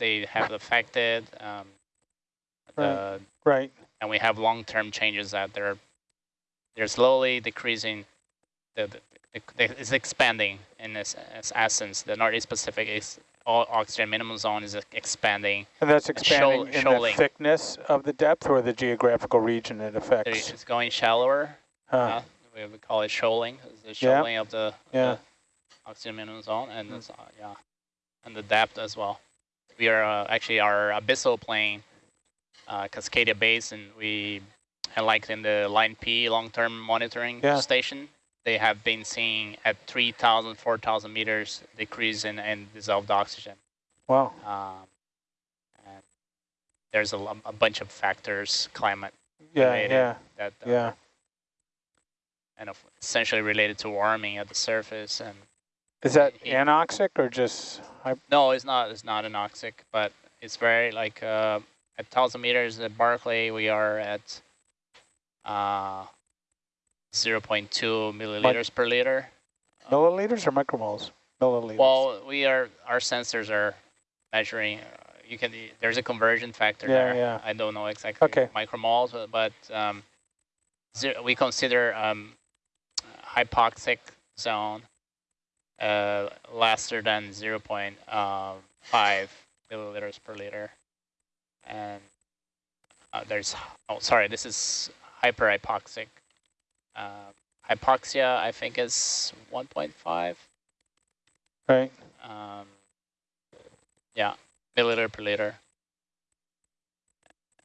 they have affected. Um, right. right. And we have long-term changes that they're they're slowly decreasing. The, the, the it's expanding in its, its essence. The Northeast Pacific is all oxygen minimum zone is expanding. And that's expanding in shoaling. the thickness of the depth or the geographical region it affects? It's going shallower. Huh. Uh, we, we call it shoaling. It's the shoaling yeah. of the, yeah. the oxygen minimum zone, and mm. uh, yeah, and the depth as well. We are uh, actually our abyssal plain, uh, Cascadia Basin. We and like in the Line P long-term monitoring yeah. station, they have been seeing at 3,000, 4,000 meters decrease in, in dissolved oxygen. Wow. Um, and there's a, a bunch of factors, climate yeah, yeah, that, uh, yeah. and essentially related to warming at the surface. And Is that it, anoxic or just? No, it's not. It's not anoxic, but it's very like uh, at 1,000 meters at Barkley, we are at uh, 0 0.2 milliliters per liter. Milliliters or micromoles? Milliliters. Well, we are our sensors are measuring. Uh, you can there's a conversion factor yeah, there. Yeah. I don't know exactly okay. micromoles, but um, zero, we consider um, hypoxic zone uh, lesser than 0 0.5 uh, milliliters per liter, and uh, there's oh sorry this is hyperhypoxic uh, hypoxia, I think, is 1.5. Right. Um, yeah, milliliter per liter.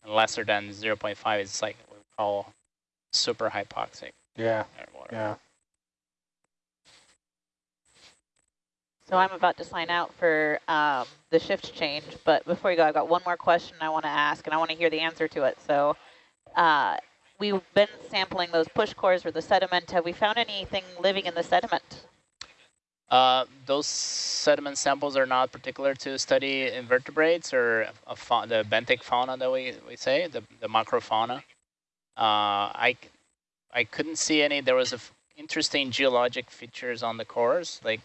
And lesser than 0 0.5 is like what we call super hypoxic. Yeah. Yeah. So I'm about to sign out for um, the shift change, but before you go, I've got one more question I want to ask, and I want to hear the answer to it. So uh, we've been sampling those push cores or the sediment. Have we found anything living in the sediment? Uh, those sediment samples are not particular to study invertebrates or the benthic fauna that we, we say, the, the macrofauna. Uh, I, I couldn't see any. There was interesting geologic features on the cores, like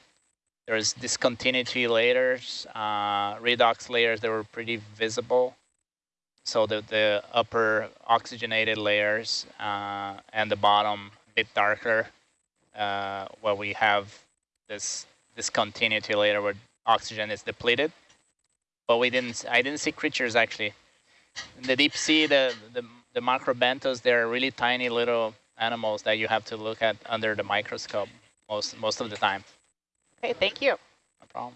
there's discontinuity layers, uh, redox layers that were pretty visible so the, the upper oxygenated layers uh, and the bottom a bit darker uh, where we have this discontinuity layer where oxygen is depleted. But we didn't, I didn't see creatures actually. In the deep sea, the, the, the macrobenthos, they're really tiny little animals that you have to look at under the microscope most, most of the time. Okay, thank you. No problem.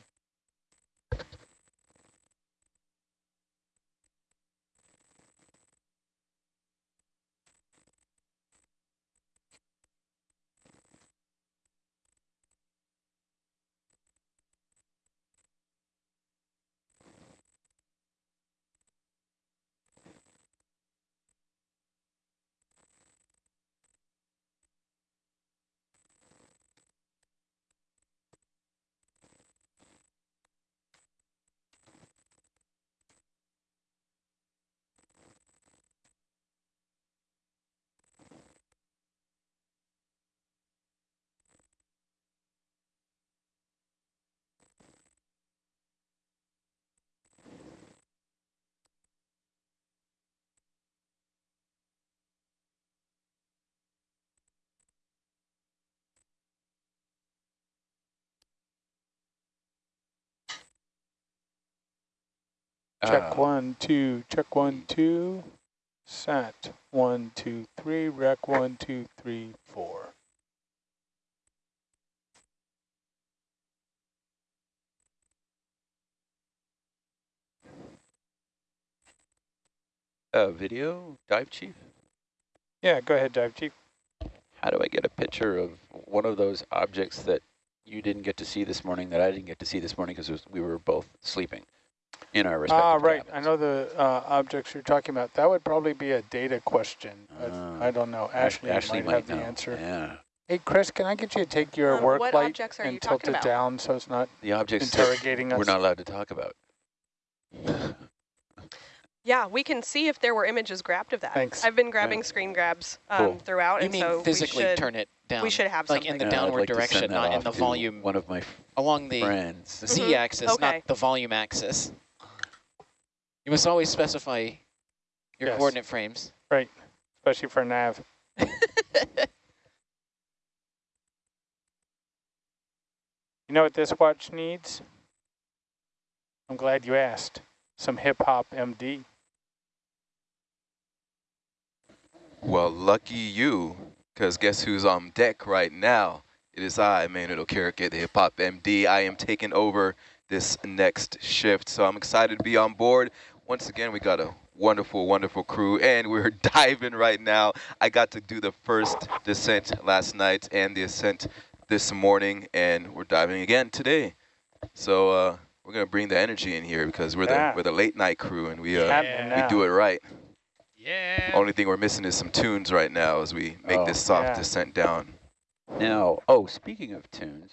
Check uh, one, two, check one, two, sat, one, two, three, rec, one, two, three, four. Uh, video, dive chief? Yeah, go ahead, dive chief. How do I get a picture of one of those objects that you didn't get to see this morning that I didn't get to see this morning because we were both sleeping? In our respective Ah, right. Cabins. I know the uh, objects you're talking about. That would probably be a data question. Uh, I don't know. Ashley, Ashley might, might have know. the answer. Yeah. Hey, Chris, can I get you to take your um, work light and tilt it about? down so it's not the objects interrogating us? We're not allowed to talk about. yeah, we can see if there were images grabbed of that. Thanks. I've been grabbing yeah. screen grabs um, cool. throughout, you and mean so physically should, turn it down? We should have like something. in the yeah, downward like direction, not in the volume. One of my along the friends. z-axis, okay. not the volume axis. You must always specify your Yes. coordinate frames. Right, especially for nav. You know what this watch needs? I'm glad you asked. Some hip hop MD. Well, lucky you, because guess who's on deck right now? It is I, Manuel Okereke, the Hip Hop MD. I am taking over this next shift, so I'm excited to be on board. Once again, we got a wonderful, wonderful crew, and we're diving right now. I got to do the first descent last night and the ascent this morning, and we're diving again today. So uh, we're gonna bring the energy in here because we're Yeah. the we're the late night crew, and we uh, Happening we do it right. Yeah. Only thing we're missing is some tunes right now as we make Oh. this soft Yeah. descent down. Now, oh, speaking of tunes,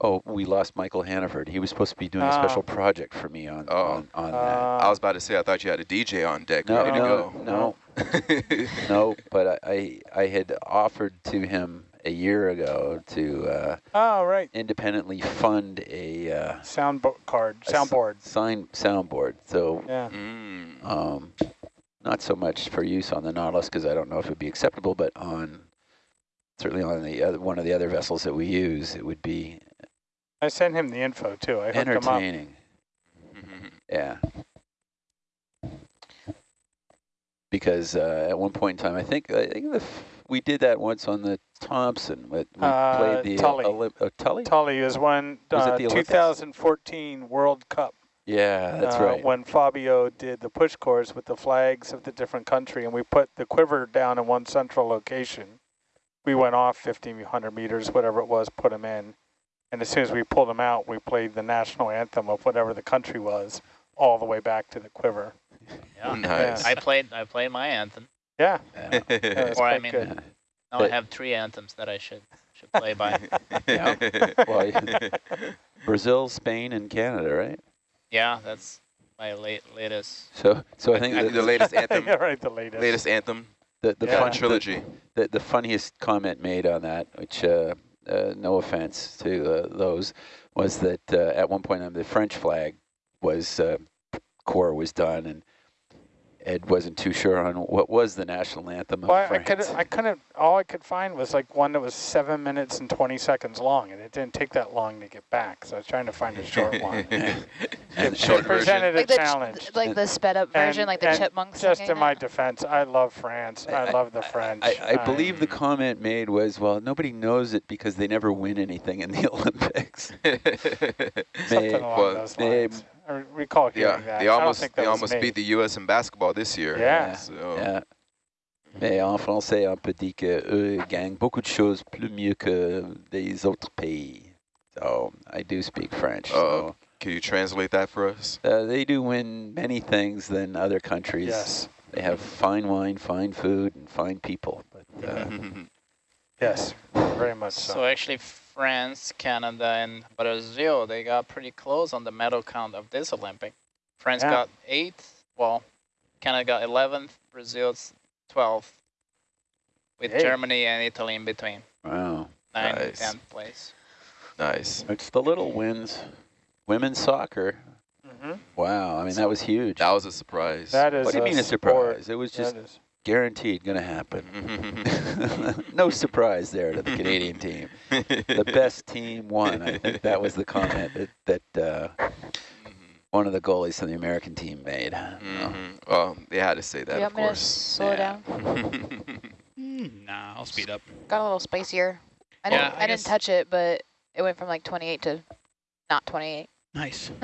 oh, we lost Michael Hannaford. He was supposed to be doing a Ah. special project for me on Oh. on, on that. Uh, I was about to say, I thought you had a DJ on deck No, ready no, to no, go. no. But I, I I had offered to him a year ago to uh, Oh, right. independently fund a uh, Sound bo- card, a s- soundboard. sign soundboard. So Yeah. Mm. um, not so much for use on the Nautilus because I don't know if it would be acceptable, but on certainly on the other one of the other vessels that we use, it would be I sent him the info too. I hooked him up. entertaining. Yeah. Because uh, at one point in time, I think I think the f- we did that once on the Thompson. but We Uh, played the Tully. Olymp- uh, Tully. Tully is one Was it uh, the Olympics? 2014 World Cup. Yeah, that's uh, right. When Fabio did the push cores with the flags of the different country, and we put the quiver down in one central location. We went off 1,500 meters, whatever it was, put them in. And as soon as we pulled them out, we played the national anthem of whatever the country was, all the way back to the quiver. Yeah. Nice. I played I played my anthem. Yeah, Yeah. yeah Or I mean- good. Now I have three anthems that I should should play by. Well, Brazil, Spain, and Canada, right? yeah, that's my late latest. So, so I think I the, think the latest anthem, yeah, right, the latest. latest anthem, the, the, Yeah. fun fun, trilogy. the, the funniest comment made on that, which uh, uh, no offense to uh, those, was that uh, at one point on the French flag was uh, core was done, and Ed wasn't too sure on what was the national anthem of Well, I France. could, I couldn't. All I could find was like one that was seven minutes and twenty seconds long, and it didn't take that long to get back. So I was trying to find a short one. and, It Short version. presented a Like the, ch- challenge. like the sped up version, And- like the chipmunks. Just singing in my defense, I love France. I, I- love the French. I, I believe the Um, comment made was, well, nobody knows it because they never win anything in the Olympics. something along well, those they- lines. I recall hearing yeah, that. they don't almost think they almost me. beat the U.S. in basketball this year. Yeah. So, Yeah. Mais en français, on peut dire qu'eux gagnent beaucoup de choses plus mieux que les autres pays. So I do speak French. Uh, Can you translate that for us? uh, they do win many things than other countries. Yes. They have fine wine, fine food, and fine people. But uh, Yes. Very much so. So actually, France, Canada, and Brazil they got pretty close on the medal count of this Olympic. France Yeah. got eighth. Well, Canada got 11th. Brazil's 12th. With Hey. Germany and Italy in between, wow, nine Nice. 10th place. nice. it's the little wins. Women's soccer. hmm Wow, I mean that was huge. That was a surprise. That is what do you mean a sport. surprise? It was just That is. Guaranteed going to happen. no surprise there to the Canadian team. The best team won. I think that was the comment that, that uh, one of the goalies from the American team made. Mhm. Well, they had to say that, Do you of want me to course. slow Yeah. down? nah, I'll speed up. Got a little spicier. I Yeah, didn't, I I, didn't touch it, but it went from like 28 to not 28. Nice.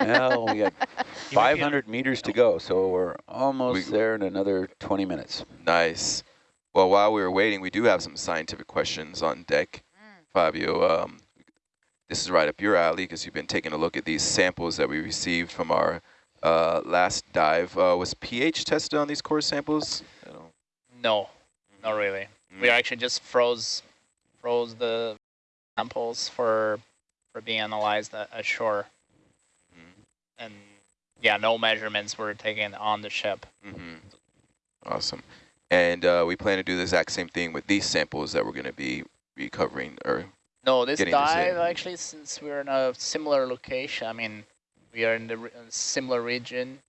Well, we got You might be on- 500 meters to go, so we're almost We- there in another 20 minutes. nice. Well, while we were waiting, we do have some scientific questions on deck. Fabio, um, this is right up your alley because you've been taking a look at these samples that we received from our uh, last dive. Uh, was pH tested on these core samples? No, not really. We actually just froze froze the samples for for being analyzed ashore, Mhm. and yeah, no measurements were taken on the ship. Mm-hmm. Awesome. And uh, we plan to do the exact same thing with these samples that we're going to be recovering. Or No, this Getting this dive actually, since we're in a similar location, I mean, we are in the re similar region.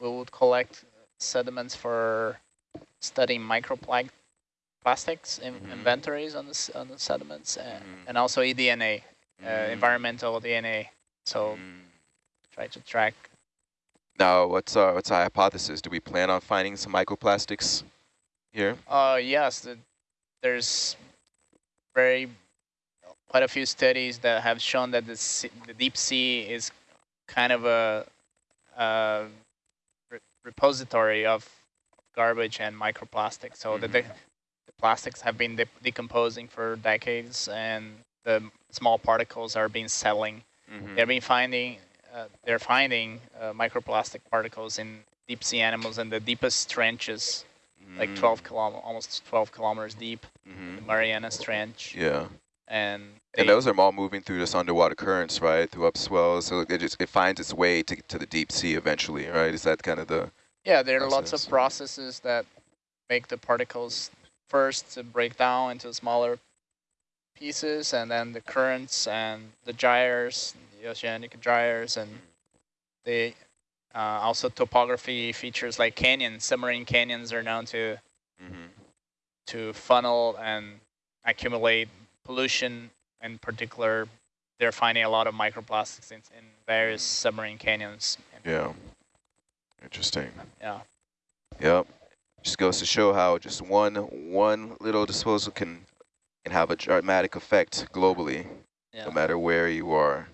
We would collect sediments for studying microplastics in Mhm. inventories on the, on the sediments and, Mhm. and also eDNA, uh, Mm. environmental DNA. So Mm. try to track. Now, what's our what's our hypothesis? Do we plan on finding some microplastics here? Uh, yes, the, there's very quite a few studies that have shown that the, sea, the deep sea is kind of a, a re repository of garbage and microplastics. So the, the, Mhm. the plastics have been de decomposing for decades, and the small particles are being settling. Mhm. They've been finding uh, they're finding uh, microplastic particles in deep sea animals in the deepest trenches, like Mm. 12 kilom almost 12 kilometers deep, Mhm. the Marianas Trench, Yeah. and And those are all moving through this underwater currents, right? Through upswells, so it just it finds its way to to the deep sea eventually, right? Is that kind of the yeah, there are lots of processes that make the particles first to break down into smaller pieces, and then the currents and the gyres, the oceanic gyres, and they uh, also topography features like canyons, submarine canyons are known to Mhm. to funnel and accumulate pollution. In particular, they're finding a lot of microplastics in, in various submarine canyons. yeah. Interesting. Yeah. Yep. Just goes to show how just one one little disposal can can have a dramatic effect globally, Yeah. no matter where you are.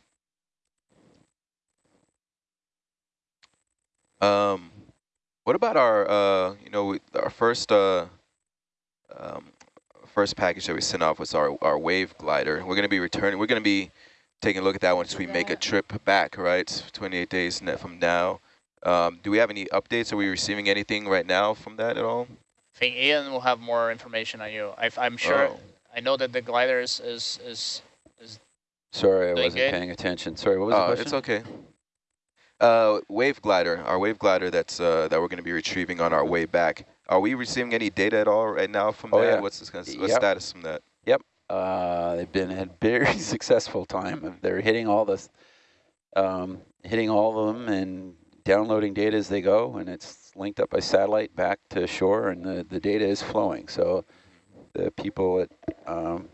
Um, what about our uh, you know, our first uh, um, first package that we sent off was our our wave glider. We're gonna be returning. We're gonna be taking a look at that once we make a trip back. Right, 28 days net from now. Um, do we have any updates? Are we receiving anything right now from that at all? I think Ian will have more information on you. I, am sure. Oh. I know that the glider is is is, is Sorry, I wasn't good? paying attention. Sorry, what was the Uh, question? it's okay. Uh, wave glider, our wave glider that's uh, that we're going to be retrieving on our way back. Are we receiving any data at all right now from Oh, that? yeah. What's the what's Yep. status from that? Uh, they've been had very successful time. They're hitting all the, um, hitting all of them and downloading data as they go, and it's linked up by satellite back to shore, and the, the data is flowing. So the people at um,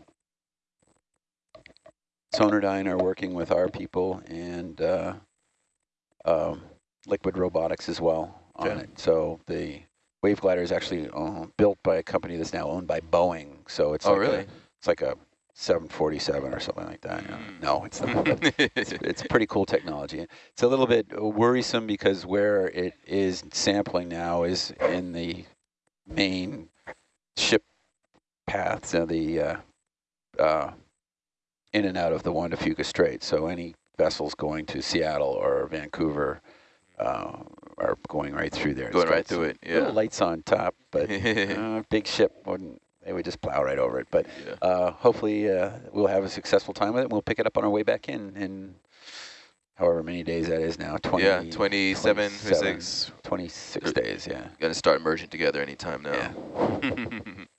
Sonardyne are working with our people and uh, um, Liquid Robotics as well on it. So the Wave Glider is actually uh, built by a company that's now owned by Boeing. So it's oh, like a- it's like a 747 or something like that. Mm. No, it's not. it's, it's pretty cool technology. It's a little bit worrisome because where it is sampling now is in the main ship paths of the uh, uh, in and out of the Juan de Fuca Strait. So any vessels going to Seattle or Vancouver uh, are going right through there. Going right through it, yeah. lights on top, but uh, big ship wouldn't. They would just plow right over it. But yeah. uh, hopefully uh, we'll have a successful time with it. and We'll pick it up on our way back in in however many days that is now. 20, yeah, 27, 27, 26. 26 Er, days, yeah. Going to start merging together anytime now. Yeah.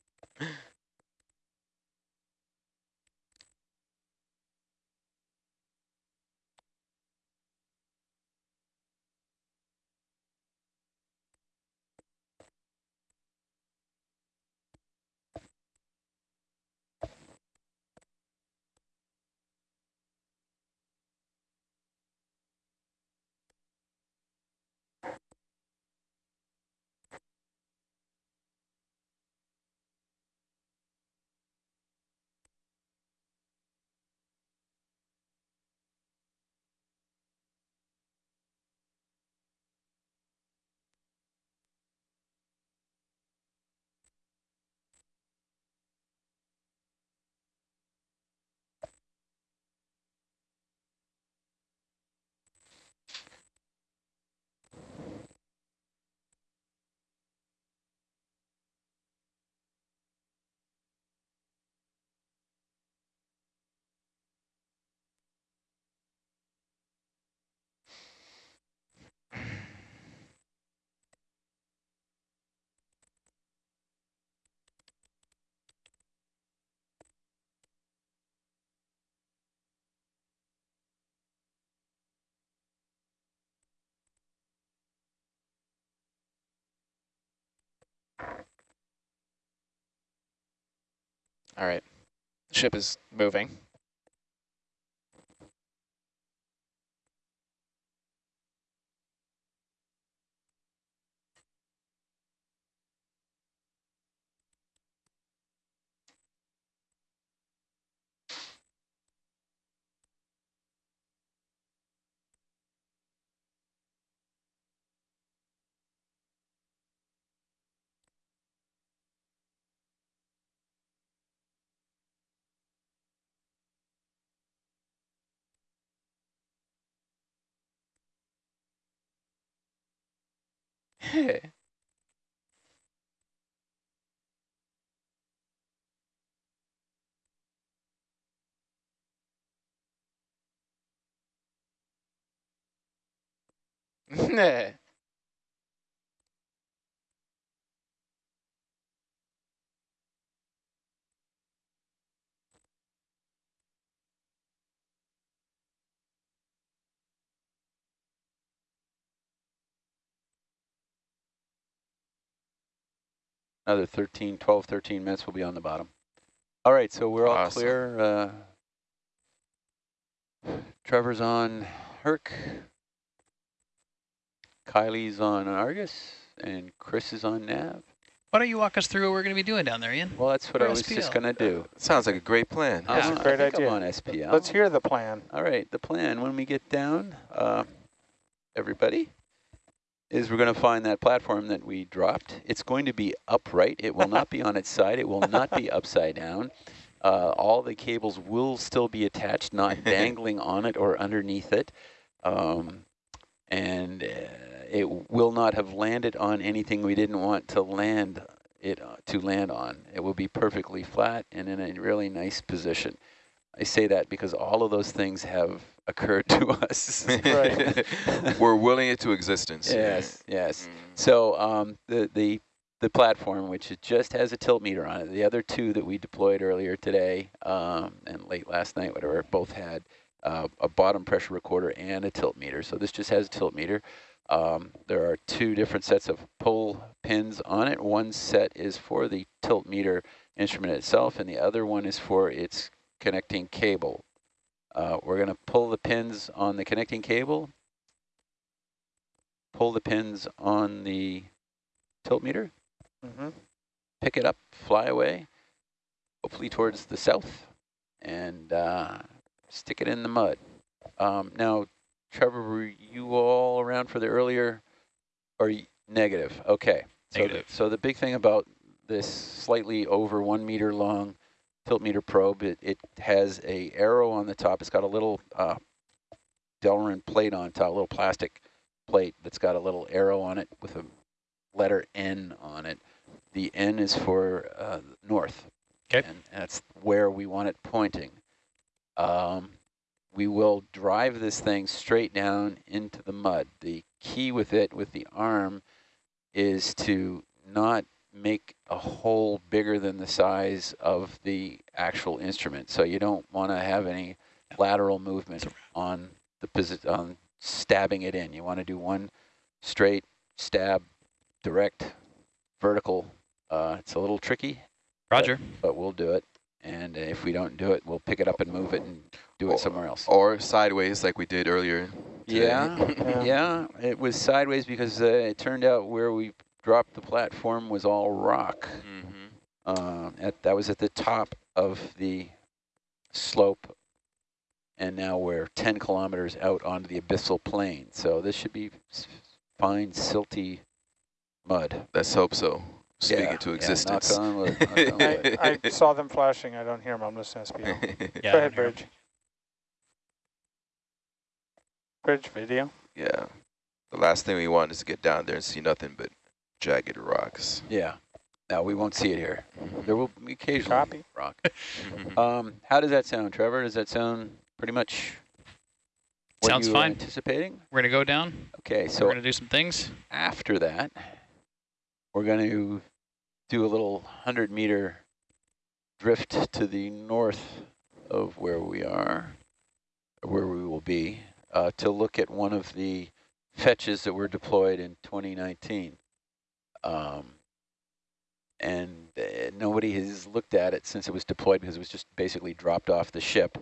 All right. The ship is moving. 嘿。嘿。Another 13, 12, 13 minutes we'll be on the bottom. All right, so we're all Awesome. clear. Uh, Trevor's on Herc. Kylie's on Argus, and Chris is on Nav. Why don't you walk us through what we're going to be doing down there, Ian? Well, that's what For I was just going to do. Sounds like a great plan. That's Uh, a great I think idea. I'm on SPL. Let's hear the plan. All right, the plan when we get down, uh, everybody, is we're going to find that platform that we dropped. It's going to be upright. It will not be on its side. It will not be upside down. Uh, all the cables will still be attached, not dangling on it or underneath it. Um, and uh, it will not have landed on anything we didn't want to land it uh, to land on. It will be perfectly flat and in a really nice position. I say that because all of those things have occurred to us. We're willing it to existence. yes, yes. Mm. So um, the, the, the platform, which it just has a tilt meter on it, the other two that we deployed earlier today um, and late last night, whatever, both had uh, a bottom pressure recorder and a tilt meter. So this just has a tilt meter. Um, there are two different sets of pull pins on it. One set is for the tilt meter instrument itself, and the other one is for its connecting cable. Uh, we're going to pull the pins on the connecting cable, pull the pins on the tilt meter, hmm pick it up, fly away, hopefully towards the south, and uh, stick it in the mud. Um, now, Trevor, were you all around for the earlier, or y- negative? Okay. So Negative. The, so the big thing about this slightly over one meter long tilt meter probe, it, it has a arrow on the top. It's got a little uh, Delrin plate on top, a little plastic plate that's got a little arrow on it with a letter N on it. The N is for uh, north. 'Kay. And that's where we want it pointing. Um, we will drive this thing straight down into the mud. The key with it, with the arm, is to not make a hole bigger than the size of the actual instrument. So you don't want to have any lateral movement on the position on stabbing it in. You want to do one straight stab, direct, vertical. Uh, it's a little tricky, Roger. but we'll do it. And if we don't do it, we'll pick it up and move it and do it somewhere else. Or sideways like we did earlier. today. Yeah, Yeah. yeah. It was sideways because uh, it turned out where we dropped the platform was all rock. Mhm. Uh, at that was at the top of the slope, and now we're 10 kilometers out onto the abyssal plain. So this should be fine, silty mud. Let's hope so. Speaking Yeah, to existence. knock on wood, on. I, I saw them flashing. I don't hear them. I'm listening to SPL. Yeah, Go ahead. Bridge. Bridge video. yeah. The last thing we want is to get down there and see nothing but jagged rocks. Yeah. No, we won't see it here. Mhm. There will be occasionally Copy. rock. Um, how does that sound, Trevor? Does that sound pretty much what Sounds you fine. anticipating? We're going to go down. Okay, so we're going to do some things. after that, we're going to do a little 100 meter drift to the north of where we are, where we will be, uh, to look at one of the fetches that were deployed in 2019. Um, and uh, nobody has looked at it since it was deployed because it was just basically dropped off the ship.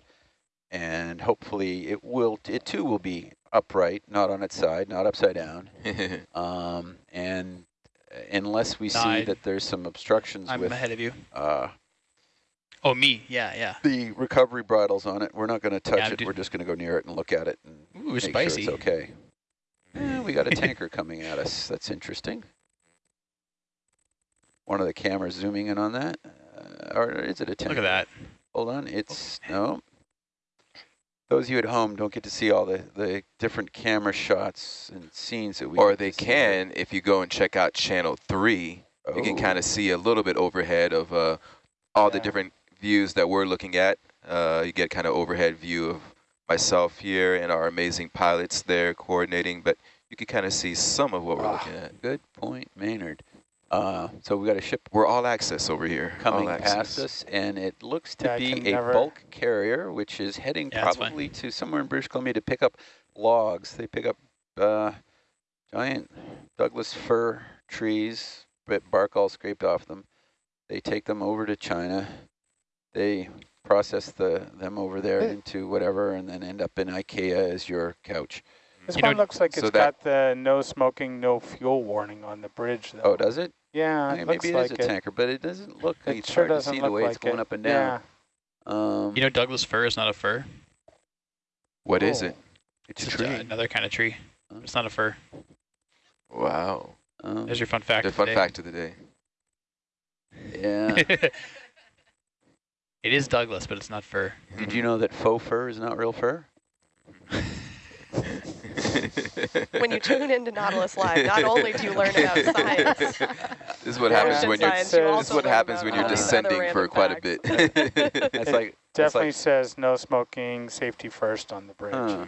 And hopefully it will, it too will be upright, not on its side, not upside down. Um, and uh, unless we see that there's some obstructions I'm with ahead of you. uh, Oh, me. Yeah, yeah. the recovery bridles on it, we're not going to touch Yeah, it. We're just going to go near it and look at it and Ooh, make spicy. sure it's okay. Eh, we got a tanker coming at us. That's interesting. One of the cameras zooming in on that. Uh, or is it a tanker? Look at that. Hold on. It's, no. Those of you at home don't get to see all the, the different camera shots and scenes that we or they to see. can, if you go and check out channel three, you can Oh. kind of see a little bit overhead of uh, all the different views that we're looking at. Uh, you get kind of overhead view of myself here and our amazing pilots there coordinating, but you can kind of see some of what we're Ah, looking at. Good point, Maynard. Uh, so we got a ship We're all access over here. coming all past access. us, and it looks to Yeah, be a never- bulk carrier, which is heading Yeah, probably to somewhere in British Columbia to pick up logs. They pick up uh, giant Douglas fir trees, but bark all scraped off them. They take them over to China. They process the them over there into whatever, and then end up in IKEA as your couch. This You know, one looks like so it's that- got the no smoking, no fuel warning on the bridge, though. Oh, does it? Yeah, Okay, it looks maybe it is like a it. tanker, but it doesn't look. It it's sure hard to doesn't see look the way like it's going it. up and down. Yeah. Um, You know Douglas fir is not a fir. What is Oh. it? it's a tree. uh, another kind of tree. Oh. It's not a fir. Wow. Um, There's your fun fact. The of fun day. fact of the day. yeah. it is Douglas, but it's not fir. Did you know that faux fur is not real fur? When you tune into Nautilus Live, not only do you learn about science, This is what happens ocean when you're. science, This you This is what happens when you're descending for random quite a bit. That's It like that's Definitely like, says no smoking, safety first on the bridge. huh.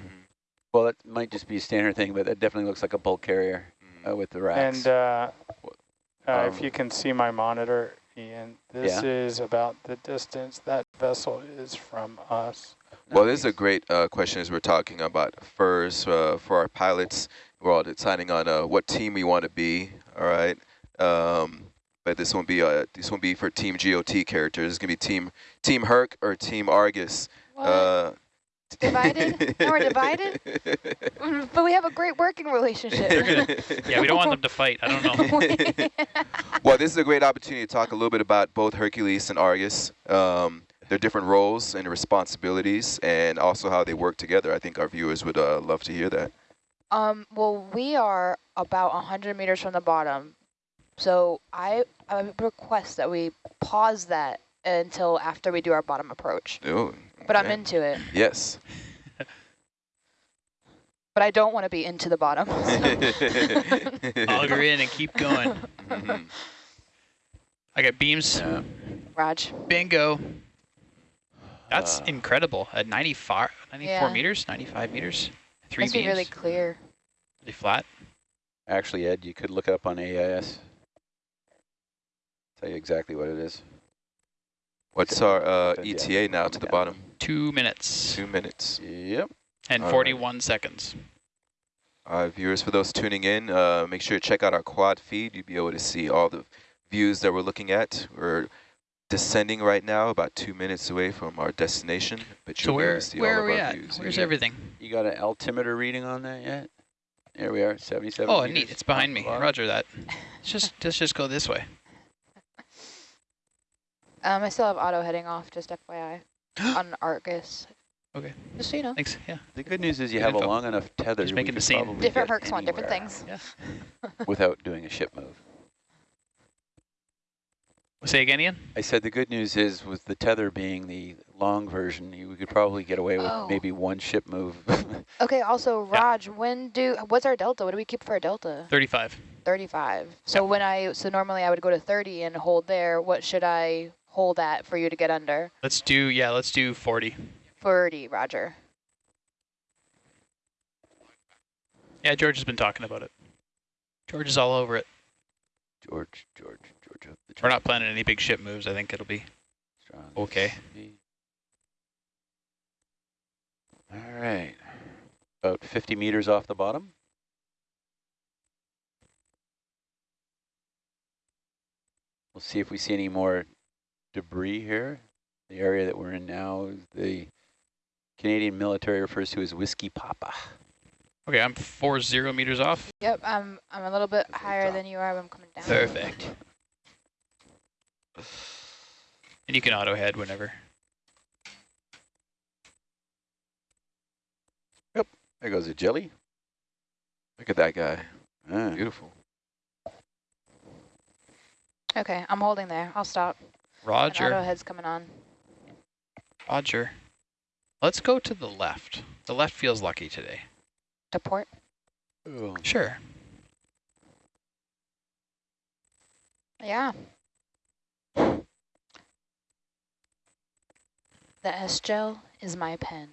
Well, that might just be a standard thing, but that definitely looks like a bulk carrier uh, with the racks. And uh, uh, Um, if you can see my monitor, Ian, this Yeah. is about the distance that vessel is from us. Well, this is a great uh, question as we're talking about FIRS uh, for our pilots. We're all deciding on uh, what team we want to be, all right? Um, but this won't be uh, this won't be for Team GOT characters. It's going to be Team Team Herc or Team Argus. What? Uh, Divided? Now we're divided? But we have a great working relationship. Yeah, we don't want them to fight. I don't know. well, this is a great opportunity to talk a little bit about both Hercules and Argus, um, their different roles and responsibilities, and also how they work together. I think our viewers would uh, love to hear that. Um, well, we are about 100 meters from the bottom. So I, I request that we pause that until after we do our bottom approach. Oh, But I'm into it. Yes. But I don't want to be into the bottom. Auger in and keep going. Mhm. I got beams. Yeah. Raj. Bingo. That's Uh, incredible. At 95, 94 Yeah. meters, 95 meters, three Must be really clear. really flat. Actually, Ed, you could look it up on AIS. Tell you exactly what it is. What's our uh, ETA now to the bottom? Two minutes Two minutes. Yep. and All right. 41 seconds. Uh, viewers, for those tuning in, uh, make sure to check out our quad feed. You'll be able to see all the views that we're looking at. We're descending right now, about two minutes away from our destination. But So you'll be able where to see where all are of we our at? views. Where's here. everything? You got an altimeter reading on that yet? There we are, 77 Oh, meters neat. It's behind me. the. Roger that. Let's just let's just go this way. Um, I still have auto heading off, just FYI, on Argus. Okay. Just so you know. Thanks. Yeah. The good news is you Good have a long enough tether Just we making the scene. Different perks hercs want different anywhere things. Without doing a ship move. Say again, Ian. I said the good news is with the tether being the long version, you we could probably get away with Oh. maybe one ship move. Okay, also, Yeah. When do, what's our delta? What do we keep for our delta? 35. 35. So when I, so normally I would go to 30 and hold there. What should I hold at for you to get under? Let's do yeah. Let's do 40. 40, Roger. Yeah, George has been talking about it. George is all over it. George, George, George. up the We're not planning any big ship moves. I think it'll be strong okay. All right. About 50 meters off the bottom. We'll see if we see any more debris here. The area that we're in now is the Canadian military refers to as Whiskey Papa. Okay, I'm four zero meters off. Yep, I'm I'm a little bit That's higher than you are. but I'm coming down. Perfect. And you can auto head whenever. Yep, there goes a jelly. Look at that guy. Ah, Beautiful. Okay, I'm holding there. I'll stop. And auto head's coming on. Roger. Let's go to the left. The left feels lucky today. To port. oh, Sure. Yeah. The S gel is my pen.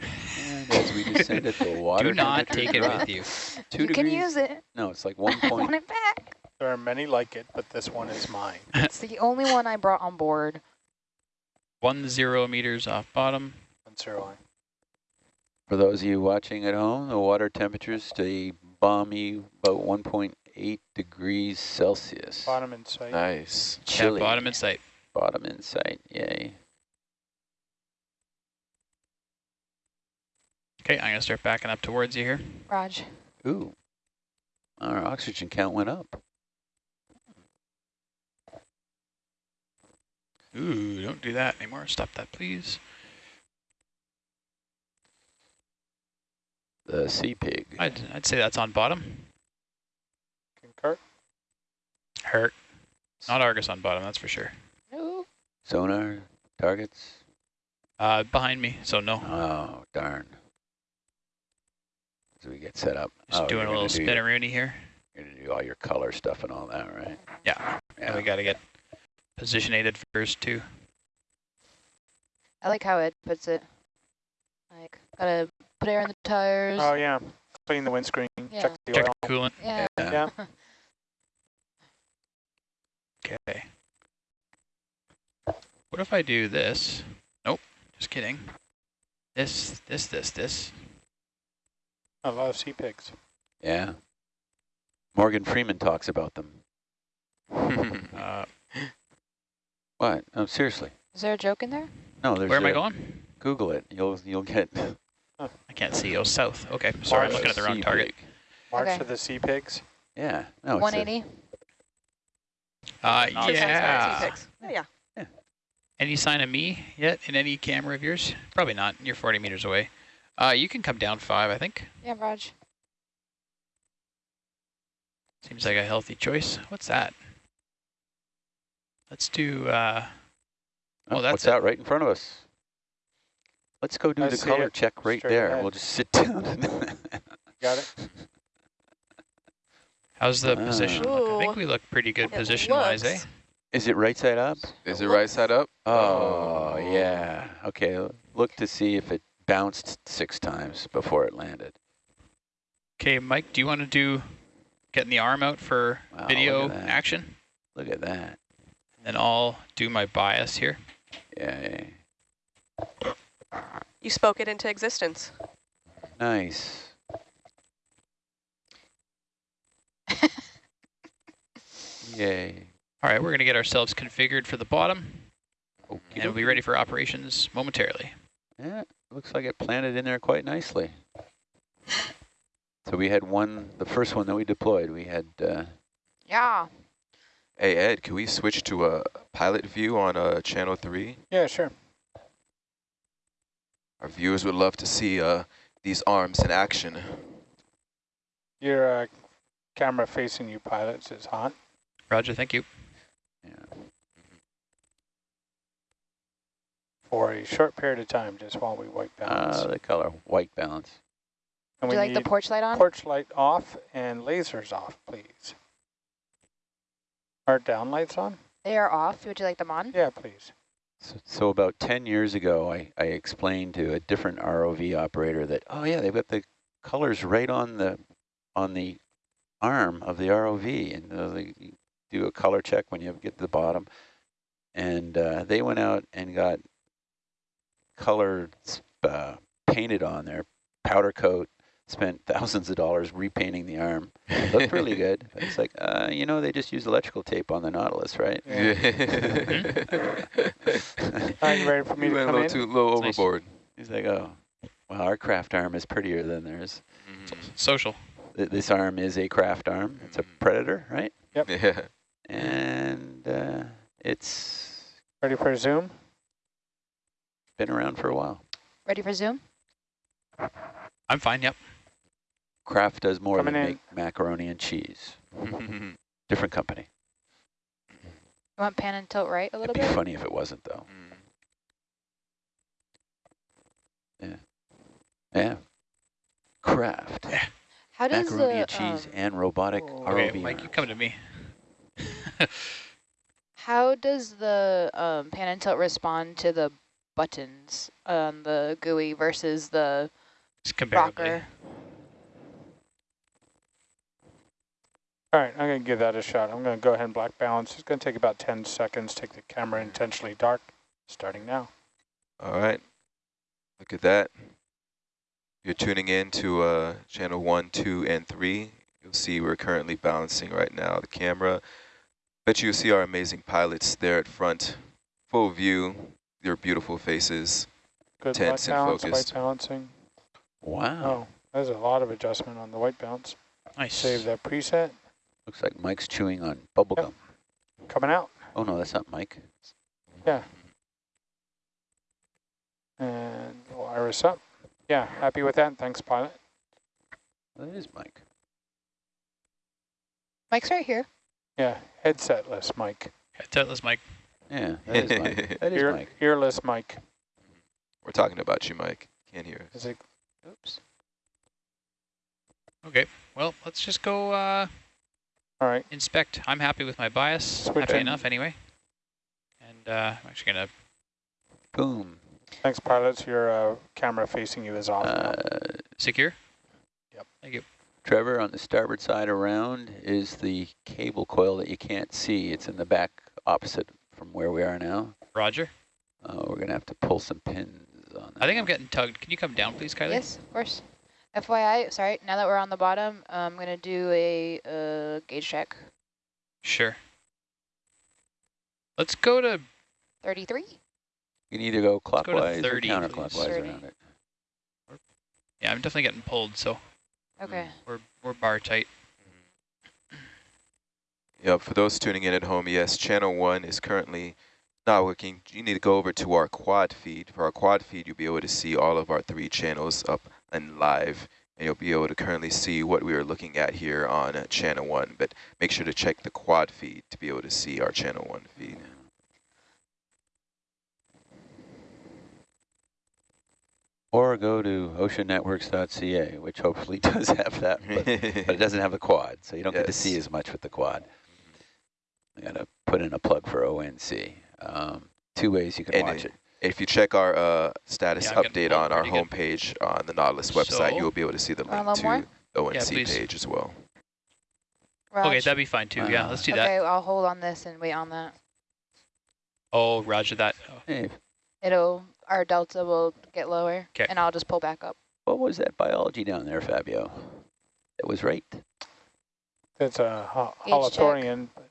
And as we descend at the water Do not take it drop, with you. Two you degrees. can use it. No, it's like one point. I want it back. There are many like it, but this one is mine. It's the only one I brought on board. One zero meters off bottom. One zero. For those of you watching at home, the water temperature is stay balmy, about 1.8 degrees Celsius. Bottom in sight. Nice. Chilly. Yeah, bottom in sight. Bottom in sight. Yay. Okay, I'm gonna start backing up towards you here. Raj. Ooh. Our oxygen count went up. Ooh, don't do that anymore. Stop that, please. The sea pig. I'd, I'd say that's on bottom. Concur. Hurt. Not Argus on bottom, that's for sure. Ooh. Sonar targets. Uh, behind me, so no. Oh, darn. So we get set up. Just oh, doing a little gonna do your- here. You're going to do all your color stuff and all that, right? Yeah. And we gotta get positionated first too. I like how it puts it. Like, gotta put air in the tires. Oh yeah. Clean the windscreen. Yeah. Check the Check oil. the coolant. yeah. Yeah. Okay. What if I do this? Nope, just kidding. This, this, this, this. I love sea pigs. Yeah. Morgan Freeman talks about them. Uh, What? Oh, seriously. Is there a joke in there? No, there's where am I a- going? Google it. You'll you'll get. I can't see. Oh, south. Okay, sorry, I'm looking at the wrong sea target. pig. March Okay. of the sea pigs. Yeah. No. It's a, 180. Uh, Not Six times five, yeah. two six. Oh, yeah. Any sign of me yet in any camera of yours? Probably not. You're 40 meters away. Uh, you can come down five, I think. Yeah, Raj. Seems like a healthy choice. What's that? Let's do, uh, oh, Oh, that's what's it. that right in front of us? Let's go do I the color it. check right Straight there. ahead. We'll just sit down. Got it? how's the Ah. position look? I think we look pretty good position-wise, eh? Is it right side up? Is it right side up? Oh, yeah. Okay, look to see if it bounced six times before it landed. Okay, Mike, do you want to do getting the arm out for Wow, video at that. action? Look at that. Then I'll do my bias here. Yeah, yeah. You spoke it into existence. Nice. Yay. All right, we're going to get ourselves configured for the bottom, Okey and we'll be ready for operations momentarily. Yeah, looks like it planted in there quite nicely. So we had one, the first one that we deployed, we had, uh, Yeah. Hey, Ed, can we switch to a pilot view on uh, channel 3? Yeah, sure. Our viewers would love to see uh, these arms in action. Your uh, camera facing you pilots is hot. Roger, thank you. yeah. For a short period of time, just while we white balance. Uh, the color, white balance. and Would we you like the porch light on? porch light off and lasers off, please. Are down lights on? They are off. Would you like them on? Yeah, please. So, so about 10 years ago, I, I explained to a different ROV operator that, oh yeah, they've got the colors right on the on the arm of the ROV, and uh, they do a color check when you get to the bottom. And uh, they went out and got color uh, painted on there, powder coat, spent thousands of dollars repainting the arm. It looked really good. It's like, uh, you know, they just use electrical tape on the Nautilus, right? Yeah. Are you ready for me You to went a come little in? too low Nice. overboard. He's like, oh, well, our Kraft arm is prettier than theirs. Mhm. Social. Th- This arm is a Kraft arm. It's a Predator, right? Yep. Yeah. And uh, it's Ready for a zoom? Been around for a while. Ready for Zoom? I'm fine, yep. Kraft does more Coming than in. make macaroni and cheese. Different company. You want pan and tilt right a little It'd be bit? funny if it wasn't, though. Mm. Yeah. Kraft. How does Macaroni the and cheese um, and robotic Oh. Okay, Mike, you come to me. how does the um, pan and tilt respond to the buttons on the GUI versus the Just comparably. rocker? All right, I'm going to give that a shot. I'm going to go ahead and black balance. It's going to take about 10 seconds. Take the camera intentionally dark, starting now. All right. Look at that. You're tuning in to uh, channel one, two, and three. You'll see we're currently balancing right now the camera. Bet you'll see our amazing pilots there at front. Full view, your beautiful faces. Good Tense black and balance, focused. white balancing. Wow. Oh, there's a lot of adjustment on the white balance. Nice. Save that preset. Looks like Mike's chewing on bubble Yep. gum. Coming out. Oh, no, that's not Mike. Yeah. And we'll iris up. Yeah, happy with that. Thanks, pilot. That is Mike. Mike's right here. Yeah, headsetless mic. Headsetless Mike. Yeah, that is Mike. That is Ear, Mike. earless mic. We're talking about you, Mike. Can't hear us. Is it? Oops. Okay, well, let's just go uh, All right. inspect. I'm happy with my bias. Switch happy in. enough anyway. And uh, I'm actually going to Boom. Thanks, pilots. Your uh, camera facing you is off. Uh, secure. Yep. Thank you. Trevor, on the starboard side around is the cable coil that you can't see. It's in the back opposite from where we are now. Roger. Uh, we're going to have to pull some pins on that. I think I'm getting tugged. Can you come down, please, Kylie? Yes, of course. FYI, sorry, now that we're on the bottom, I'm going to do a uh, gauge check. Sure. Let's go to 33? You can either go go to clockwise 30, or please. counterclockwise 30. around it. Yeah, I'm definitely getting pulled, so Okay. we're we're bar tight. Yep, for those tuning in at home, yes, channel one is currently not working. You need to go over to our quad feed. For our quad feed, you'll be able to see all of our three channels up and live, and you'll be able to currently see what we are looking at here on uh, channel one. But make sure to check the quad feed to be able to see our channel one feed. Or go to oceannetworks.ca, which hopefully does have that, but, but it doesn't have the quad, so you don't get to see as much with the quad. I got to put in a plug for ONC. Um, two ways you can And watch it- it. If you check our uh, status Yeah, I'm getting update on our pretty good. homepage on the Nautilus website, So- you'll be able to see the link little more? to the ONC Yeah, page as well. Raj. Okay, that'd be fine too. yeah, Uh, let's do okay, that. Okay, I'll hold on this and wait on that. Oh, Roger that. Oh, Hey, It'll, our delta will get lower 'Kay. and I'll just pull back up. what was that biology down there, Fabio? It was right. It's a ho-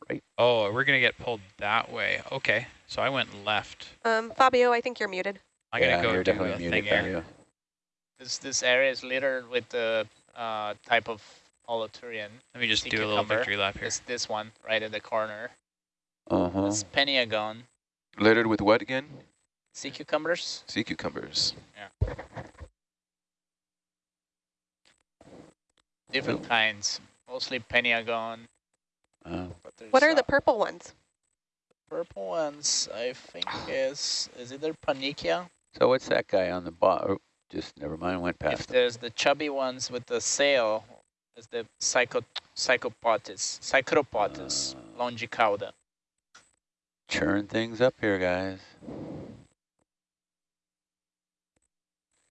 Gauge check. holothurian. Oh, we're gonna get pulled that way. Okay, so I went left. Um, Fabio, I think you're muted. I'm yeah, gonna go you're definitely muted, thing here. Fabio. This this area is littered with the uh, type of holothurian. Let me just Sea do a little victory lap here. It's this one right in the corner. Uh-huh. It's Peniagon. Littered with what again? Sea cucumbers. Sea cucumbers. Yeah. Different kinds. Mostly Peniagon. Uh, But What are the purple ones? purple ones? I think is is either Pannychia. so what's that guy on the bottom? Just never mind, went If past. it. there's the chubby ones with the sail, is the psycho psychopotis, Psychropotes Uh. longicauda. Churn things up here, guys.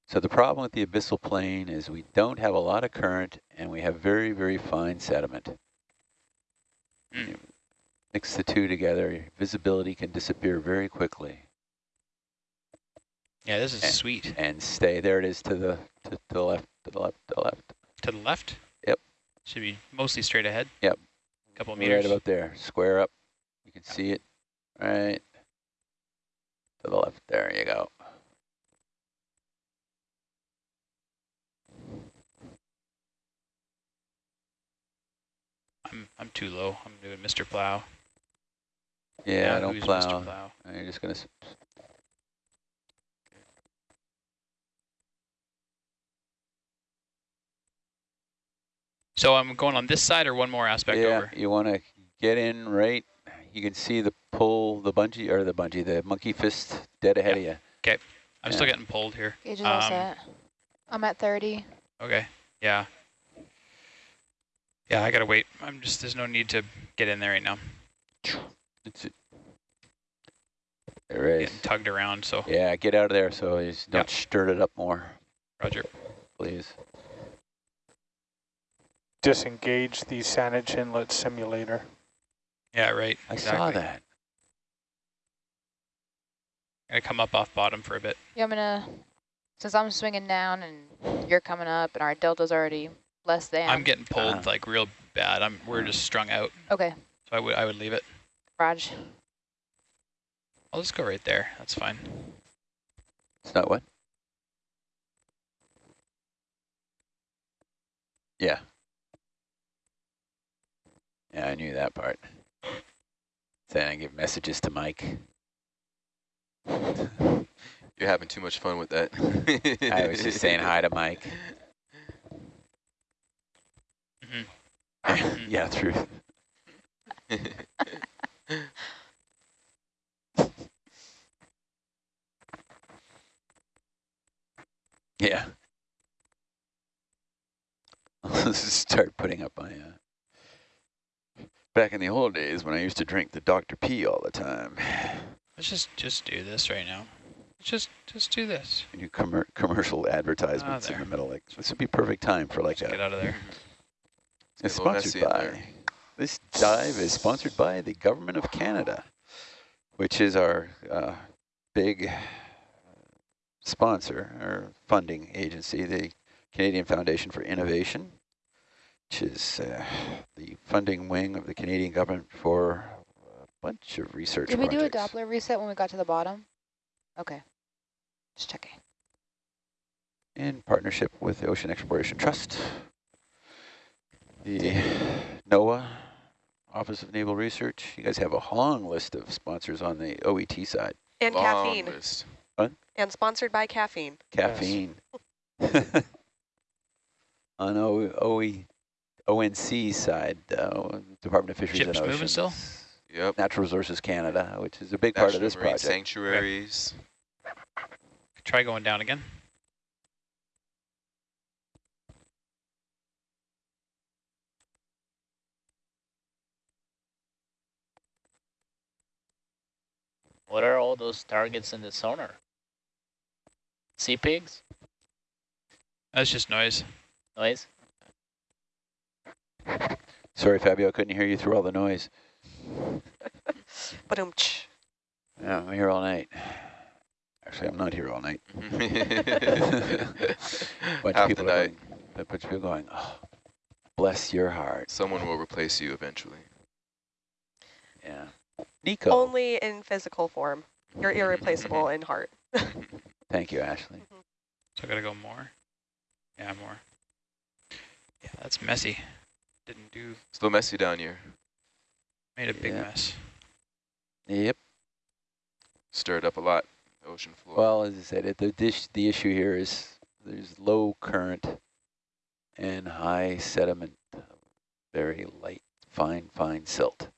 So the problem with the abyssal plain is we don't have a lot of current and we have very, very fine sediment. Mm. You Mix the two together, visibility can disappear very quickly. Yeah, this is Eh. sweet. And stay, there it is to the, to, to the left, to the left, to the left. To the left? Yep. Should be mostly straight ahead. Yep. A Couple of Right about there. Square up. You can see it. Right. To the left. There you go. I'm I'm too low. I'm doing Mr. Plow. Yeah, I don't plow. Mr. Plow? You're just gonna. s- So I'm going on this side or one more aspect yeah, over? you want to get in right. You can see the pull, the bungee or the bungee, the monkey fist dead ahead of you. Okay. I'm still getting pulled here. Gauge is all Um, set. I'm at 30. Okay. Yeah. Yeah, I gotta wait. I'm just there's no need to get in there right now. It's there is. Getting tugged around, so Yeah, get out of there so you just don't Yep. stir it up more, Roger. please. Disengage the Saanich Inlet simulator. Yeah, right. I exactly. saw that. Gonna come up off bottom for a bit. Yeah, I'm gonna, since I'm swinging down and you're coming up and our delta's already less than. I'm getting pulled Ah. like real bad. I'm we're just strung out, Okay, so I would I would leave it. Raj. I'll just go right there. That's fine. It's not what? Yeah. Yeah, I knew that part. Then I give messages to Mike. You're having too much fun with that. I was just saying hi to Mike. Mhm. yeah, through. Yeah. Let's start putting up my. Uh, back in the old days when I used to drink the Dr. P all the time. Let's just just do this right now. Let's just just do this. You commer commercial advertisements in the middle. Like this would be perfect time for like Just get out of there. It's a sponsored by. This dive is sponsored by the Government of Canada, which is our uh, big sponsor or funding agency, the Canadian Foundation for Innovation, which is uh, the funding wing of the Canadian government for a bunch of research Did we do a. Doppler reset when we got to the bottom? Okay, just checking. in partnership with the Ocean Exploration Trust, the NOAA, Office of Naval Research. You guys have a long list of sponsors on the OET side. And Long caffeine. list. And sponsored by caffeine. Caffeine. on o OE, ONC side, uh, Department of Fisheries Ships and moving Oceans. still? Yep. Natural Resources Canada, which is a big part of National this Marine project. Sanctuaries. Try going down again. What are all those targets in the sonar? Sea pigs? That's just noise. Noise? Sorry, Fabio, I couldn't hear you through all the noise. But Yeah, I'm here all night. Actually, I'm not here all night. bunch Half the people are night. going, a bunch of people going, oh, bless your heart. Someone will replace you eventually. Yeah. Nico. only in physical form. You're irreplaceable in heart. Thank you, Ashley. Mm-hmm. So I gotta go more. Yeah, more. Yeah, that's messy. Didn't do. Still messy down here. Made a big Yeah. mess. Yep. Stirred up a lot. Ocean floor. Well, as I said, it, the dish, the issue here is there's low current and high sediment, very light, fine, fine silt.